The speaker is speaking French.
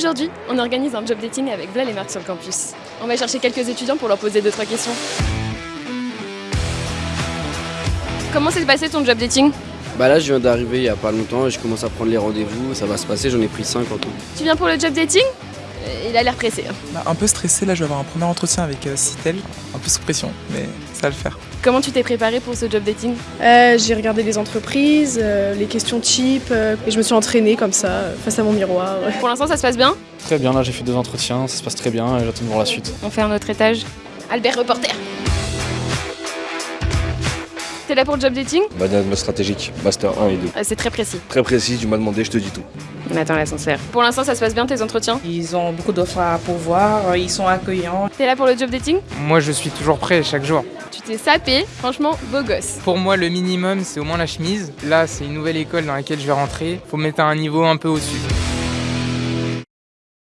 Aujourd'hui, on organise un job dating avec Vla et Marc sur le campus. On va chercher quelques étudiants pour leur poser 2-3 questions. Comment s'est passé ton job dating? Bah là, je viens d'arriver il y a pas longtemps et je commence à prendre les rendez-vous. Ça va se passer, j'en ai pris 5 en tout. Tu viens pour le job dating? Il a l'air pressé. hein. Bah, un peu stressé, là je vais avoir un premier entretien avec euh, Citel, un peu sous pression, mais ça va le faire. Comment tu t'es préparé pour ce job dating? Euh, j'ai regardé les entreprises, euh, les questions cheap, euh, et je me suis entraînée comme ça, euh, face à mon miroir. Pour l'instant, ça se passe bien? Très bien, là j'ai fait deux entretiens, ça se passe très bien et j'attends de voir la suite. On fait un autre étage. Albert Reporter T'es là pour le job dating Management stratégique, master 1 et 2. Euh, C'est très précis. Très précis, tu m'as demandé, je te dis tout. On attend l'ascenseur. Pour l'instant, ça se passe bien tes entretiens Ils ont beaucoup d'offres à pourvoir, ils sont accueillants. T'es là pour le job dating Moi, je suis toujours prêt chaque jour. Tu t'es sapé, franchement, beau gosse. Pour moi, le minimum, c'est au moins la chemise. Là, c'est une nouvelle école dans laquelle je vais rentrer. Faut mettre à un niveau un peu au-dessus.